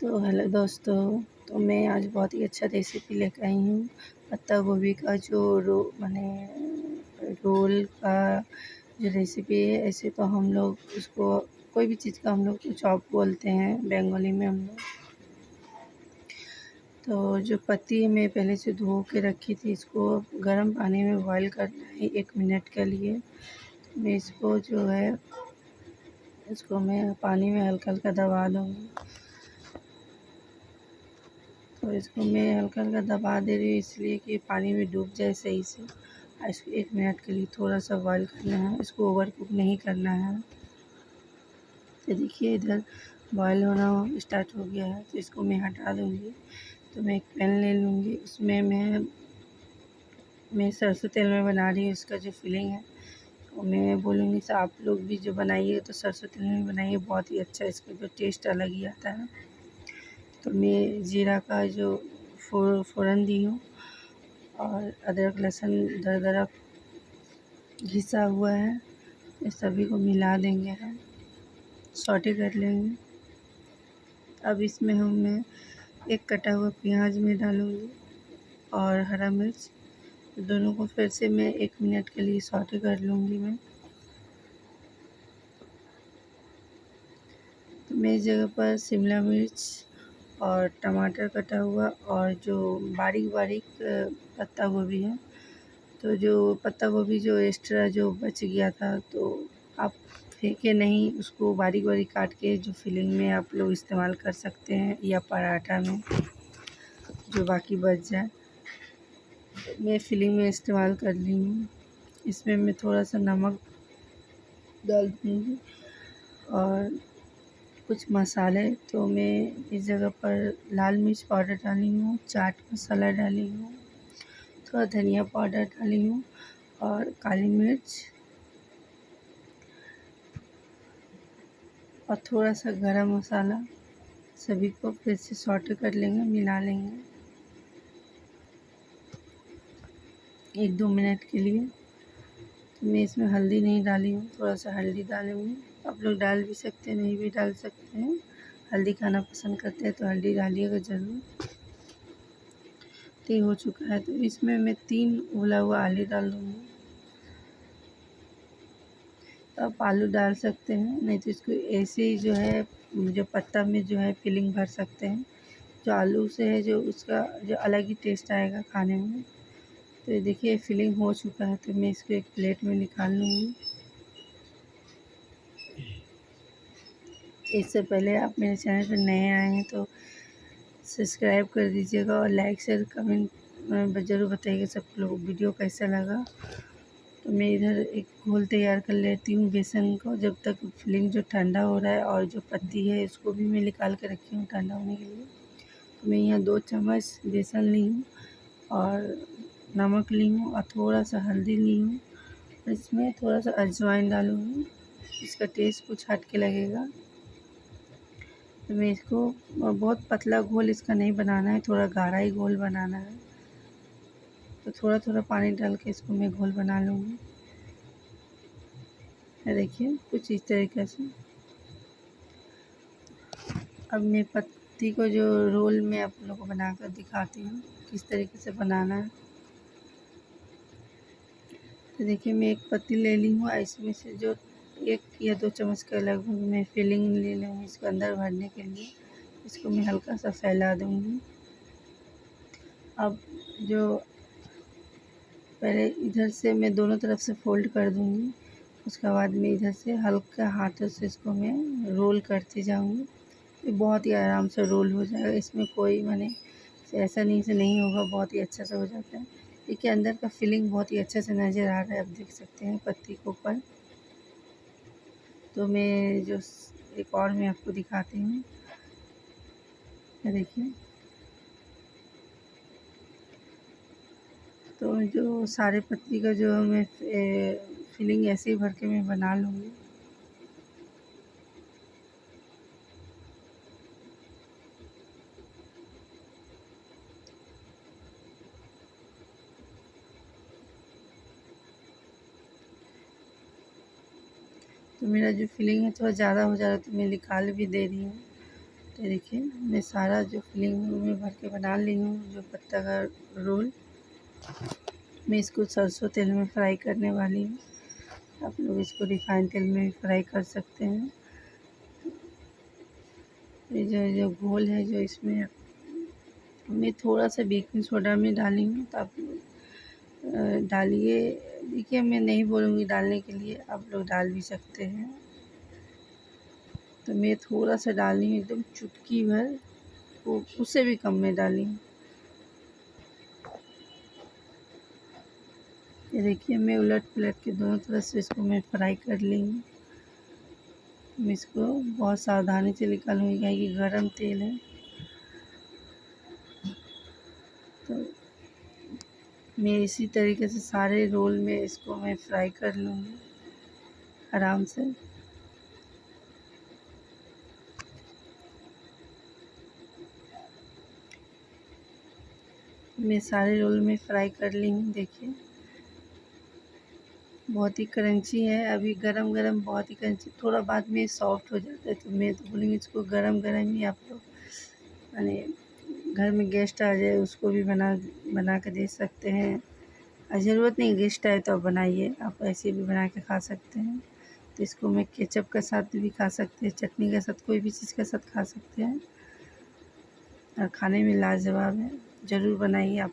तो हेलो दोस्तों तो मैं आज बहुत ही अच्छा रेसिपी लेकर आई हूँ। पत्ता गोभी का जो रो, मैंने रोल का जो रेसिपी है, ऐसे तो हम लोग उसको, कोई भी चीज़ का हम लोग चॉप बोलते हैं, बंगाली में हम लोग। तो जो पत्ती है मैं पहले से धो के रखी थी, इसको गर्म पानी में बॉईल करना है एक मिनट के लिए। मैं इसको जो है, इसको मैं पानी में हल्का हल्का दबा दूँगी तो इसको मैं हल्का हल्का दबा दे रही हूँ, इसलिए कि पानी में डूब जाए सही से। इसको एक मिनट के लिए थोड़ा सा बॉईल करना है। इसको ओवर कुक नहीं करना है। तो देखिए, इधर बॉयल होना स्टार्ट हो गया है तो इसको मैं हटा दूँगी। तो मैं एक पैन ले लूँगी। उसमें मैं मैं सरसों तेल में बना रही हूँ, इसका जो फीलिंग है। तो मैं बोलूँगी आप लोग भी जो बनाइए तो सरसों तेल में बनाइए, बहुत ही अच्छा इसका जो टेस्ट अलग ही आता है। तो मैं जीरा का जो फ़ोरन दी हूँ और अदरक, लहसुन, दरदरा घिसा हुआ है। ये सभी को मिला देंगे हम। सॉटे कर लेंगे। अब इसमें हम, मैं एक कटा हुआ प्याज में डालूँगी और हरा मिर्च। दोनों को फिर से मैं एक मिनट के लिए सॉटे कर लूँगी मैं। तो मैं इस जगह पर शिमला मिर्च और टमाटर कटा हुआ और जो बारीक बारीक पत्ता गोभी है। तो जो पत्ता गोभी जो एक्स्ट्रा जो बच गया था तो आप फेंके नहीं, उसको बारीक बारीक काट के जो फिलिंग में आप लोग इस्तेमाल कर सकते हैं या पराठा में, जो बाकी बच जाए। मैं फिलिंग में इस्तेमाल कर ली हूँ। इसमें मैं थोड़ा सा नमक डाल दूँगी और कुछ मसाले तो मैं इस जगह पर लाल मिर्च पाउडर डाली हूँ, चाट मसाला डाली हूँ, थोड़ा धनिया पाउडर डाली हूँ और काली मिर्च और थोड़ा सा गरम मसाला। सभी को फिर से सॉटे कर लेंगे, मिला लेंगे। एक दो मिनट के लिए। मैं इसमें हल्दी नहीं डाली हूँ थोड़ा सा हल्दी डालूँगी आप लोग डाल भी सकते हैं, नहीं भी डाल सकते हैं। हल्दी खाना पसंद करते हैं तो हल्दी डालिएगा ज़रूर। तो हो चुका है तो इसमें मैं तीन उबला हुआ आलू डाल दूँगी। तो आप आलू डाल सकते हैं, नहीं तो इसको ऐसे ही जो है, जो पत्ता में जो है फिलिंग भर सकते हैं। जो आलू से है, जो उसका जो अलग ही टेस्ट आएगा खाने में। तो ये देखिए फिलिंग हो चुका है तो मैं इसको एक प्लेट में निकाल लूँगी। इससे पहले आप मेरे चैनल पर नए आए हैं तो सब्सक्राइब कर दीजिएगा और लाइक शेयर कमेंट ज़रूर बताइएगा सब लोग वीडियो कैसा लगा। तो मैं इधर एक घोल तैयार कर लेती हूँ बेसन को। जब तक फिलिंग जो ठंडा हो रहा है और जो पत्ती है, इसको भी मैं निकाल के रखी हूँ ठंडा होने के लिए। तो मैं यहाँ दो चम्मच बेसन ली हूँ और नमक ली हूँ और थोड़ा सा हल्दी ली हूँ इसमें थोड़ा सा अजवाइन डालूँगी। इसका टेस्ट कुछ हट के लगेगा। तो मैं इसको बहुत पतला घोल इसका नहीं बनाना है, थोड़ा गाढ़ा ही घोल बनाना है। तो थोड़ा थोड़ा पानी डाल के इसको मैं घोल बना लूँगी। देखिए, कुछ इस तरीके से। अब मैं पत्ती को जो रोल में आप लोगों को बनाकर दिखाती हूँ, किस तरीके से बनाना है। तो देखिए, मैं एक पत्ती ले ली हूँ इसमें से जो एक या दो चम्मच के लगभग मैं फिलिंग ले लूँगी इसको अंदर भरने के लिए। इसको मैं हल्का सा फैला दूँगी। अब जो पहले इधर से मैं दोनों तरफ़ से फोल्ड कर दूँगी, उसके बाद मैं इधर से हल्का हाथों से इसको मैं रोल करती जाऊँगी। ये बहुत ही आराम से रोल हो जाएगा। इसमें कोई मैंने ऐसा नहीं से नहीं होगा, बहुत ही अच्छा से हो जाता है। देखिए, अंदर का फीलिंग बहुत ही अच्छे से नज़र आ रहा है, आप देख सकते हैं पत्ती के ऊपर। तो मैं जो एक और मैं आपको दिखाती हूँ। देखिए। तो जो सारे पत्ती का जो मैं फीलिंग ऐसे ही भर के मैं बना लूँगी। तो मेरा जो फिलिंग है, थोड़ा ज़्यादा हो जा रहा है तो मैं निकाल भी दे रही हूँ। ये देखिए, मैं सारा जो फिलिंग में भर के बना ली हूँ, जो पत्ता का रोल। मैं इसको सरसों तेल में फ्राई करने वाली हूँ। आप लोग इसको रिफाइन तेल में भी फ्राई कर सकते हैं। ये जो जो घोल है, जो इसमें मैं थोड़ा सा बेकिंग सोडा में डाली हूँ तो आप डालिए। देखिए, मैं नहीं बोलूँगी डालने के लिए, आप लोग डाल भी सकते हैं। तो मैं थोड़ा सा डाली हूँ, एकदम चुटकी भर। वो उससे भी कम में डाली हूँ। ये देखिए, मैं उलट पलट के दोनों तरफ़ से इसको मैं फ्राई कर ली हूँ। मैं इसको बहुत सावधानी से निकालूँगी, क्योंकि गर्म तेल है। तो मैं इसी तरीके से सारे रोल में इसको मैं फ्राई कर लूँगी, आराम से। मैं सारे रोल में फ्राई कर ली हूँ, देखिए। बहुत ही क्रंची है, अभी गरम गरम बहुत ही क्रंची थोड़ा बाद में सॉफ्ट हो जाता है तो मैं तो बोलूँगी इसको गरम गरम ही आप लोग यानी घर में गेस्ट आ जाए, उसको भी बना बना कर दे सकते हैं। और ज़रूरत नहीं गेस्ट आए तो आप बनाइए। आप ऐसे भी बना के खा सकते हैं। तो इसको मैं केचप के साथ भी खा सकते हैं, चटनी के साथ, कोई भी चीज़ के साथ खा सकते हैं। और खाने में लाजवाब है। ज़रूर बनाइए आप।